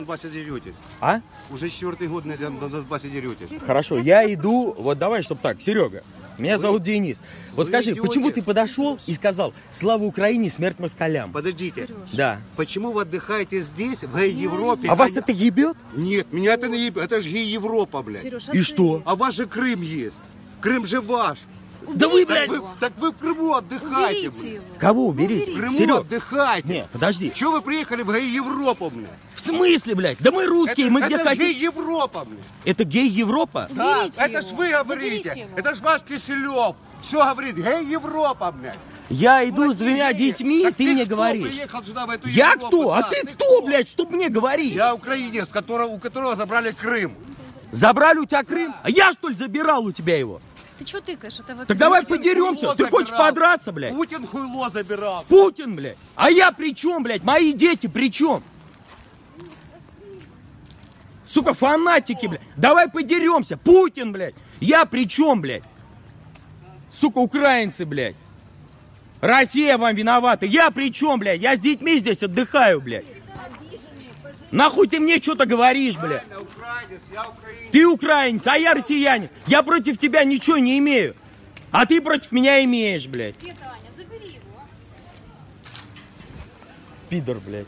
Донбассе деретесь. А? Уже четвертый год на Дон- на Донбассе деретесь. Хорошо, я иду, вот давай, чтоб так, Серега, меня зовут Денис. Вот вы скажи, идете. почему ты подошел и сказал «Слава Украине, смерть москалям»? Подождите, Да. почему вы отдыхаете здесь, в Европе? А вас не- это ебет? Нет, меня это не еб- Это же Европа, блядь. Сереж, а И ты? что? А ваш же Крым есть. Крым же ваш. Да вы, Уберите блядь, Вы- его. так вы в Крыму отдыхайте, Уберите блядь. его. Кого убери? В Крыму Серег, отдыхайте. не, подожди. Чего вы приехали в Европу, блядь? В смысле, блядь? Да мы русские, мы где это хотим. же Европа, блядь. Это гей-Европа? Да, Уберите это ж его. вы говорите. Уберите. Это ж ваш Киселев. Все говорит, эй, Европа, блядь. Я иду с Дураки двумя детьми, Так ты мне кто говоришь. приехал сюда, в эту Я Европу? кто? А Да, ты кто, блядь, чтоб мне говорить? Я украинец, которого, у которого забрали Крым. Забрали у тебя Крым? А я, что ли, забирал у тебя его? Ты что тыкаешь? Это вот... Так давай Путин подеремся. Ты хочешь забирал. подраться, блядь? Путин хуйло забирал. Путин, блядь. А я при чем, блядь? Мои дети при чем? Сука, фанатики, блядь. Давай подеремся. Путин, блядь. Я при чем, блядь? Сука, украинцы, блядь. Россия вам виновата. Я при чем, блядь? Я с детьми здесь отдыхаю, блядь. Нахуй ты мне что-то говоришь, блядь? Я украинец, я украинец. Ты украинец, а я россиянин. Я против тебя ничего не имею. А ты против меня имеешь, блядь. Где Таня? Забери его. Пидор, блядь.